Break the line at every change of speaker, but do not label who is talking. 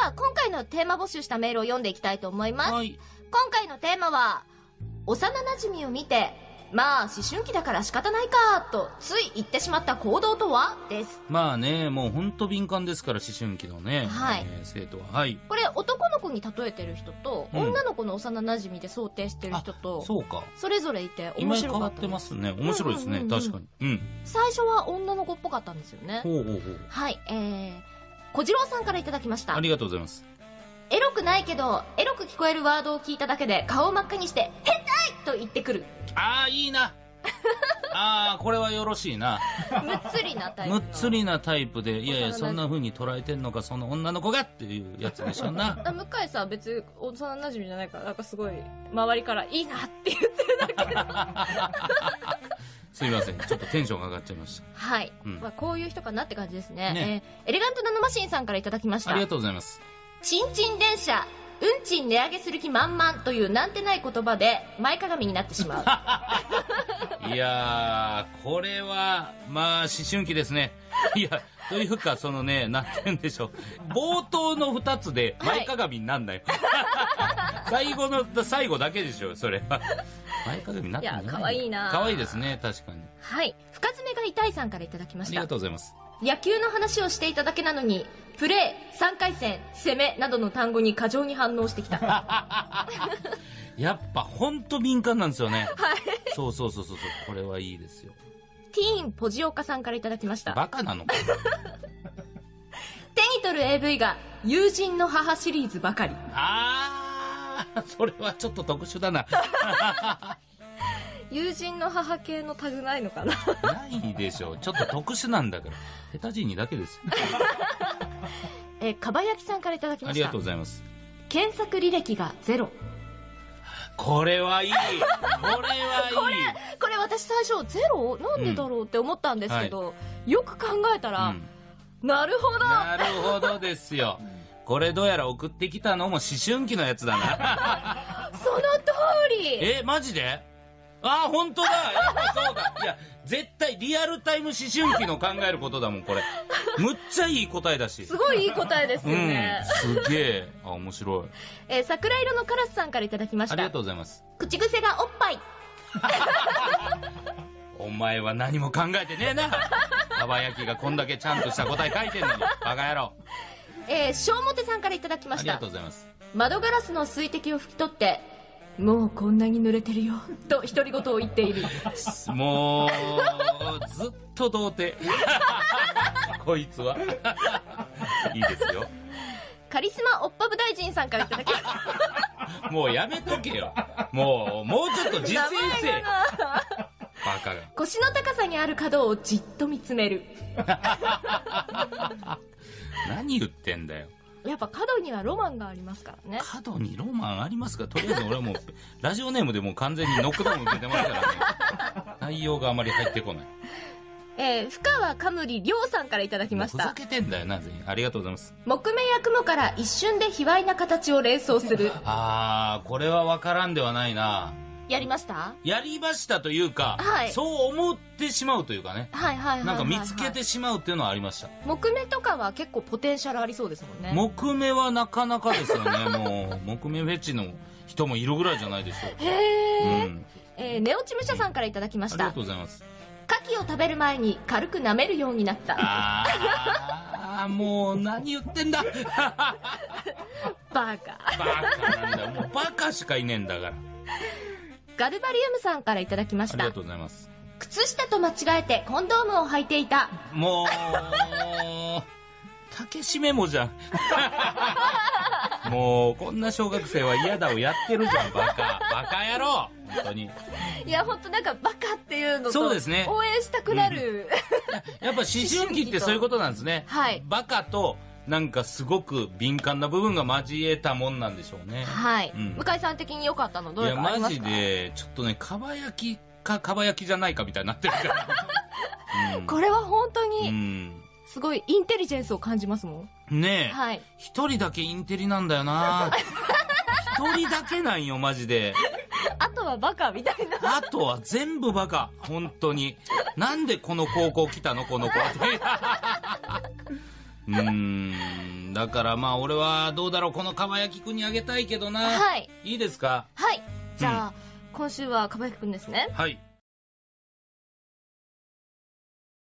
は今回のテーマ募集したメールを読んでいきたいと思います。
はい。
今回のテーマは、幼馴染を見て、まあ思春期だから仕方ないか、とつい言ってしまった行動とは？です。
まあね、もうほんと敏感ですから、思春期のね、
はい
えー生徒は。はい。
これ男の子に例えてる人と、
うん
女の子の幼馴染で想定してる人と、
そうか。
それぞれいて面白かったで。
てますすね。面白いですね。
うんうんうんうん
確かに。うん。
最初は女の子っぽかったんですよね。
ほうほうほう。
はい、えー、小次郎さんからいただきました
あ。りがとうございます。
エロくないけど、エロく聞こえるワードを聞いただけで顔を真っ赤にして、変態と言ってくる。
ああ、いいな。ああ、これはよろしいな。
むっつりなタイプの。
むっつりなタイプで、いやいや、そんな風に捉えてんのか、その女の子がっていうやつでしょうな。
あ向井さん別に幼馴染じゃないから、なんかすごい、周りからいいなって言ってるだけど。
すいません。ちょっとテンションが上がっちゃいまし
はい。
うん
まあ、こういう人かなって感じですね。
ね
えーエレガントナノマシンさんからいただきました
た。あり。がとうございます。
ちんちん電車、うんちん値上げする気満々というなんてない言葉で前かがみになってしまう。
いやー、これは、まあ、思春期ですね。いや、というか、そのね、なんて言うんでしょう。冒頭の二つで前かがみになんない。最後の、最後だけでしょ、それは。前かがみになってない
いや可愛いな
可愛いですね、確かに。
はい。深爪が痛いさんからいただきま
ありが
した。
とうございます。
野球の話をしていただけなのに、プレー、3回戦、攻めなどの単語に過剰に反応してきた。
やっぱ、ほんと敏感なんですよね。そうそうそうそうそう、これはいいですよ。
ティーンポジオカさんからいただきました。
バカなのか。
手に取る AV が友人の母シリーズばかり。
あー、それはちょっと特殊だな。
友人の母系のタグないのかな？
ないでしょう。ちょっと特殊なんだから。下手人にだけですよ。
えー、かばやきさんからいただきました
ありがとう。ございます。
検索履歴がゼロ。
これはいい。これはいい。
私最初ゼロ？なんでだろうって思ったんですけど、よく考えたら、
うん
なるほど
なるほどですよ。これどうやら送ってきたのも思春期のやつだな。
その通り
え、マジで？あー、本当だやっぱそうだいや、絶対リアルタイム思春期の考えることだもん、これ。むっちゃいい答えだし。
すごいいい答えです
うん
よね。。
すげえ。あ、面白い。
えー桜色のカラスさんからいただきました
ありがと。うございます。
口癖がおっぱい。
お前は何も考えてねえな。かば焼きがこんだけちゃんとした答え書いてんのに。バカ野郎。
えー、小表さんからいただきました
ありがとう。ございます。
窓ガラスの水滴を拭き取って、もうこんなに濡れてるよ、と独り言を言っている。
もう、ずっと童貞。こいつは。いいですよ。
カリスマおっぱぶ大臣さんからいただきました。
もうやめとけよ。もう、もうちょっと自制せえ。バカが。
腰の高さにある角をじっと見つめる。
何言ってんだよ。
やっぱ角にはロマンがありますからね。
角にロマンありますか？とりあえず俺はもう、ラジオネームでもう完全にノックダウン受けてますからね。内容があまり入ってこない。
えー、深川かむりりょうさんからいただきまし
もうふざ
た。
けてんだよな、全員。ありがとうございます。
木目や雲から一瞬で卑猥な形を連想する。
あー、これはわからんではないな。
やりました？
やりましたというか、
はい
そう思ってしまうというかね。
はいはいはい。
なんか見つけてしまうっていうのはありました。
木目とかは結構ポテンシャルありそうですもんね。
木目はなかなかですよね。もう、木目フェチの人もいるぐらいじゃないでしょうか。
へー。
うん。
えー、ネオチムシャさんからいただきました
ありがと。うございます。
牡蠣を食べる前に軽く舐めるようになった。
あー、もう何言ってんだ
バカ。
バカなんだよ。もうバカしかいねえんだから。
ガルバリウムさんからいただきました
ありがと。うございます。
靴下と間違えてコンドームを履いていた。
もう、竹しメモじゃん。もう、こんな小学生は嫌だをやってるじゃん、バカ。バカ野郎本当に。
いや、ほんとなんかバカっていうのと、
そうですね
応援したくなる。
やっぱ思春期ってそういうことなんですね。
はい
バカと、なんかすごく敏感な部分が交えたもんなんでしょうね。
はい、
うん
向井さん的に良かったのど
いや、
れかあり
マジ
ますか？
で、ちょっとね、かば焼きか、かば焼きじゃないかみたいになってるから。うん
これは本当
う
に、
ん。
すごいインテリジェンスを感じますもん。
ねえ。
はい。
一人だけインテリなんだよな 一人だけなんよ、マジで。
あとはバカみたいな。
あとは全部バカ。本当に。なんでこの高校来たのこの子。うーん。んだからまあ俺はどうだろう。このかばやきくんにあげたいけどな。
はい。
いいですか？
はい。じゃあ、今週はかばやきくんですね。
はい